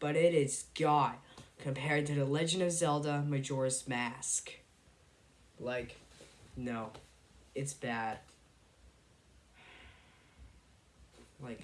But it is God compared to The Legend of Zelda Majora's Mask. Like, no, it's bad. Like,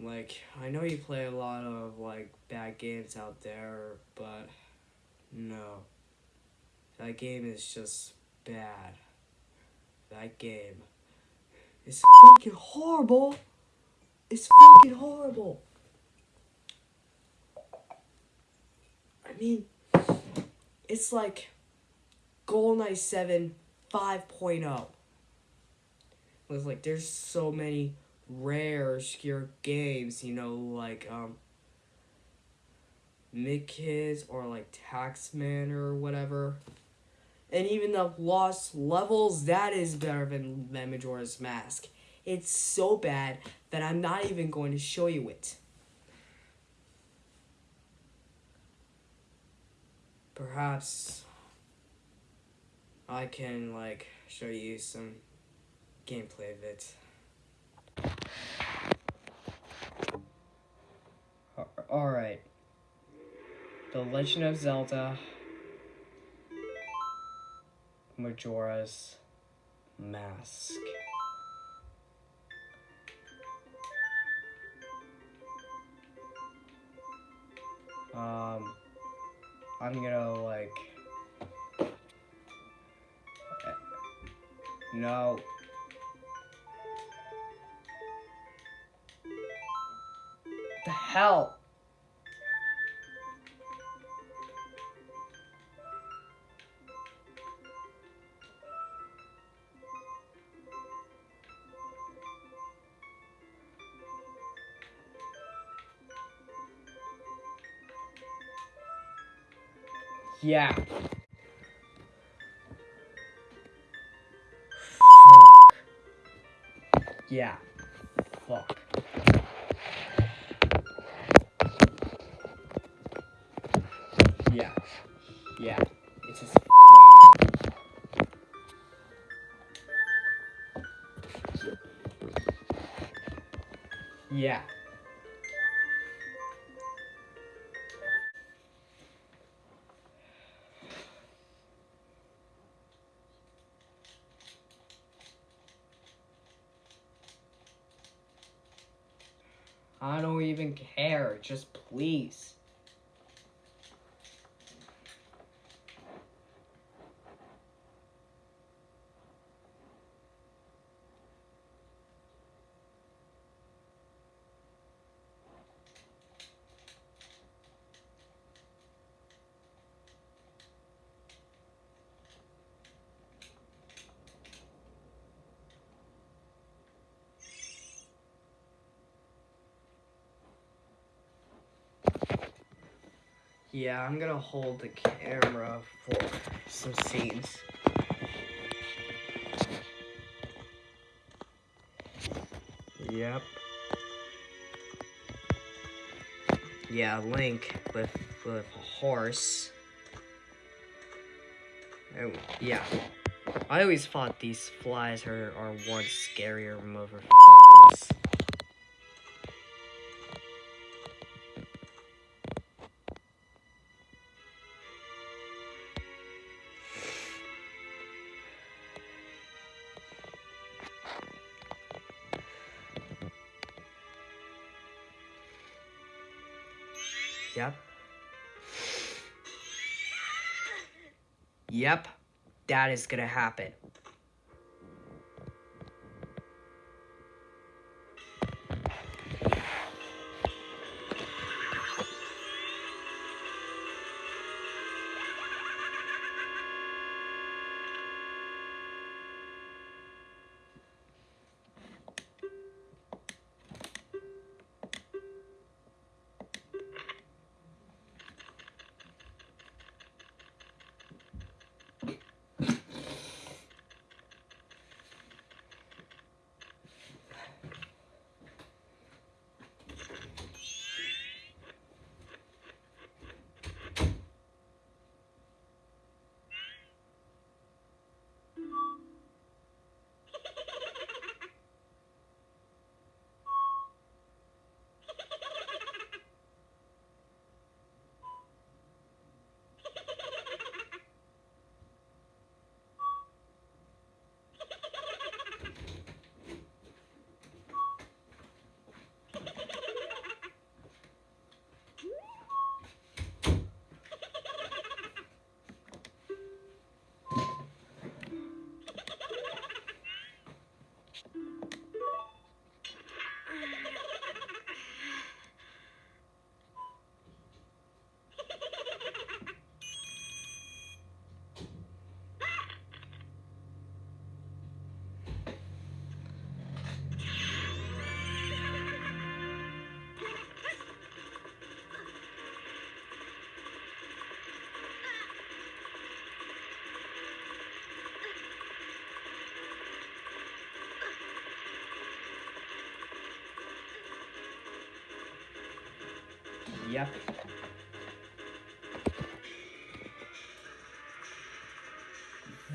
like I know you play a lot of like bad games out there, but no, that game is just bad. That game is fucking horrible. It's fucking horrible. I mean, it's like GoldenEye 7 5.0. It's like there's so many rare obscure games, you know, like um Midkids or like Taxman or whatever. And even the Lost Levels, that is better than, than Majora's Mask. It's so bad that I'm not even going to show you it. Perhaps I can like show you some gameplay of it. Alright. The Legend of Zelda Majora's Mask. Um, I'm gonna like. No. The hell? Yeah. Fuck. Yeah. Fuck. Yeah. Yeah. It's just. Yeah. I don't even care. Just please. Yeah, I'm gonna hold the camera for some scenes. Yep. Yeah, Link with with a horse. Oh, yeah. I always thought these flies are, are one scarier motherfuckers. Yep. Yep, that is gonna happen.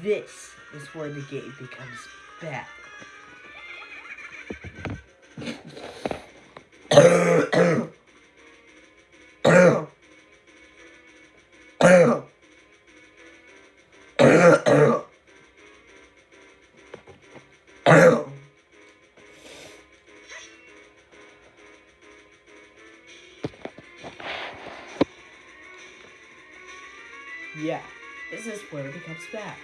This is where the game becomes bad. Yeah, this is where it becomes bad.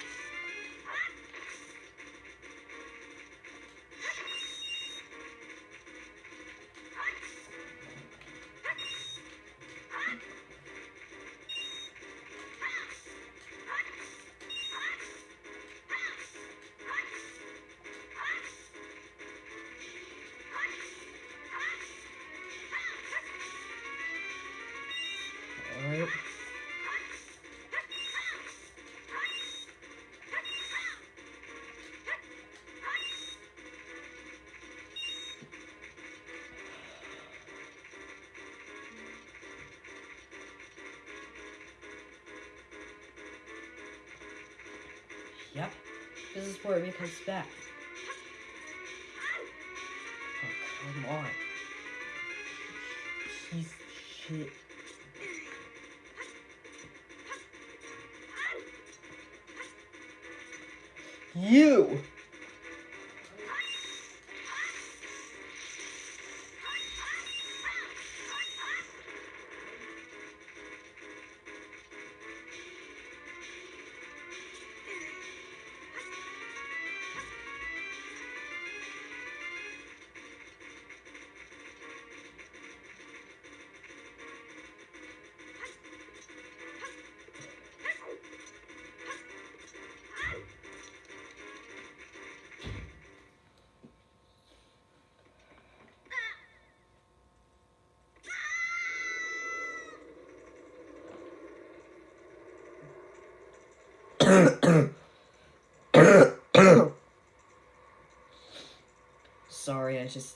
Yep, this is where it becomes bad. Oh, come on. Piece shit. You!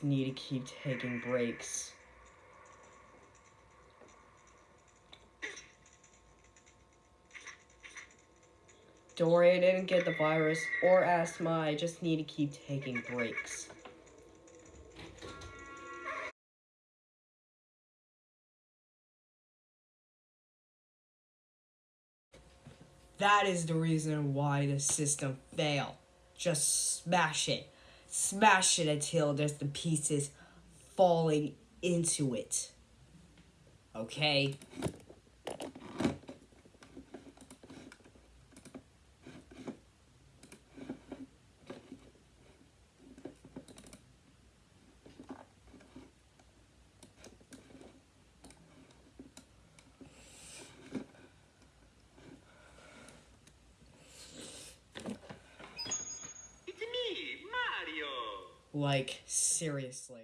Need to keep taking breaks. Don't worry, I didn't get the virus or asthma. I just need to keep taking breaks. That is the reason why the system failed. Just smash it. Smash it until there's the pieces falling into it. Okay. Like, seriously.